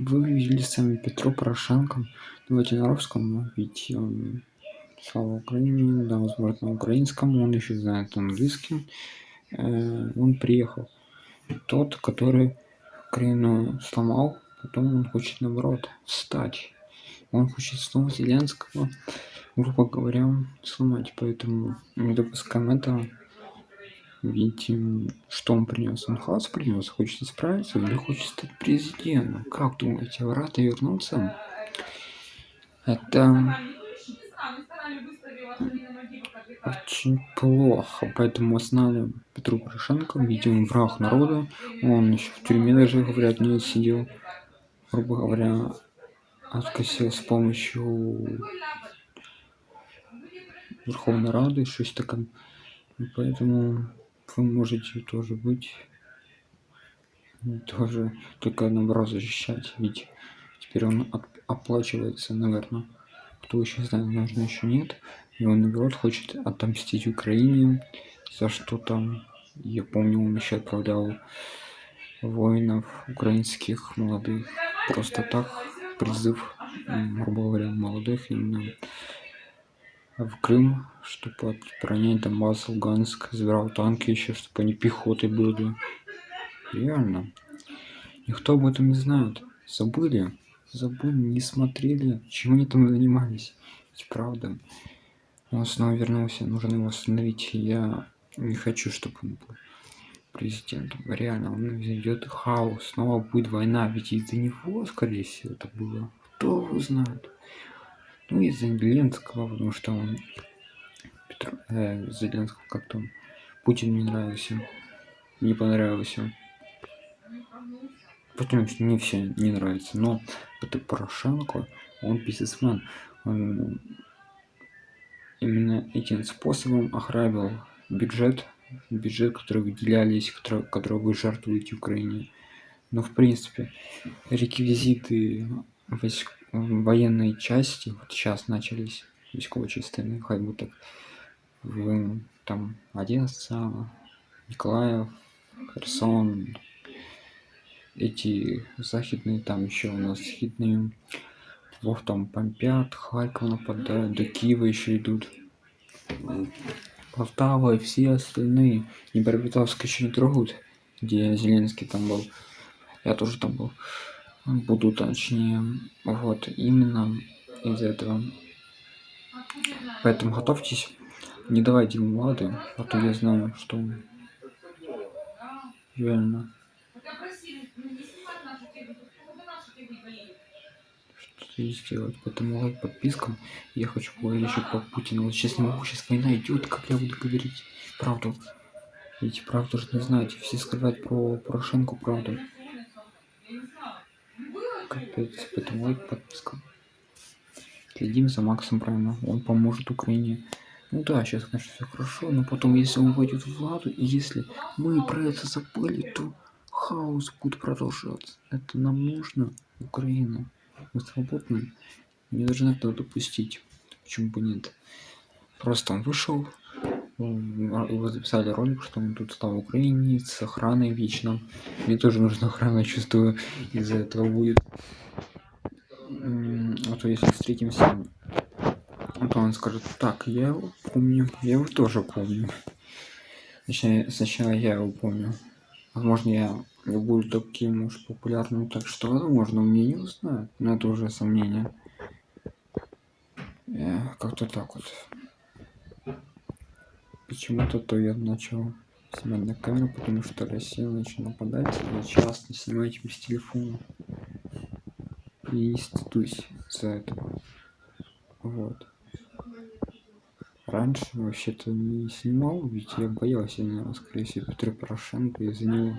Вы видели сами Петро Порошенко. На русском, ведь он слава Украине, да, возможно, на украинском, он еще знает английский. Э, он приехал. Тот, который Украину сломал, потом он хочет, наоборот, встать. Он хочет снова Зеленского, грубо говоря, сломать. Поэтому не допускаем этого. Видите, что он принес? Он хаос принес, хочет исправиться или хочет стать президентом? Как думаете, рад вернуться? Это очень плохо, поэтому останавливаем Петру Порошенко, видимо, враг народа, он еще в тюрьме даже, говорят, не сидел, грубо говоря, откосил с помощью Верховной Рады, что-то такое, поэтому вы можете тоже быть тоже только наоборот защищать. Ведь теперь он оплачивается наверное кто еще знает нужно еще нет. И он наоборот хочет отомстить украине за что там. Я помню он еще отправлял воинов украинских молодых. Просто так призыв грубо говоря молодых именно в Крым, чтобы отбронять Донбасс, Луганск, забирал танки еще, чтобы они пехотой были. Реально. Никто об этом не знает. Забыли. Забыли, не смотрели, чем они там занимались. Ведь правда. Он снова вернулся, нужно его остановить. Я не хочу, чтобы он был президентом. Реально, он ведет хаос. Снова будет война. Ведь из-за него, скорее всего, это было. Кто его знает? Ну, из Зеленского, потому что он Петр, э, Зеленского как-то Путин не нравился, не понравился. Что не все не нравится, но это Порошенко, он бизнесмен, он именно этим способом ограбил бюджет, бюджет, который выделялись, который, который вы жертвуете Украине. Но в принципе реквизиты войск военные части вот сейчас начались військові частини хай бы так в там одесса николаев херсон эти західные там еще у нас східные вов там помпят харьков нападают до киева еще идут полтава и все остальные Днепропетровск еще не трогают где зеленский там был я тоже там был буду точнее вот именно из этого. Поэтому готовьтесь. Не давайте ему лады а то я знаю что реально что сделать поэтому лайк подпискам. Я хочу поговорить еще по путину вот сейчас не могу сейчас война идет как я буду говорить правду. Ведь правду же не знаете все скрывают про порошенко правду капец поэтому лайк подписка. Следим за максом правильно он поможет украине. Ну да сейчас конечно все хорошо но потом если он войдет в владу и если мы про это забыли то хаос будет продолжаться. Это нам нужно украина мы свободны. Не должны этого допустить почему бы нет. Просто он вышел его записали ролик что он тут стал украине с охраной вечно. Мне тоже нужна охрана чувствую из-за этого будет. А то если встретимся то он скажет так я его помню я его тоже помню точнее сначала я его помню. Возможно я буду таким уж популярным так что возможно меня не узнают но это уже сомнение. Как-то так вот почему-то то я начал снимать на камеру потому что россия начала нападать я часто снимать без телефона. И стыдусь за этого вот. Раньше вообще-то не снимал ведь я боялся наверное скорее всего петра порошенко из-за него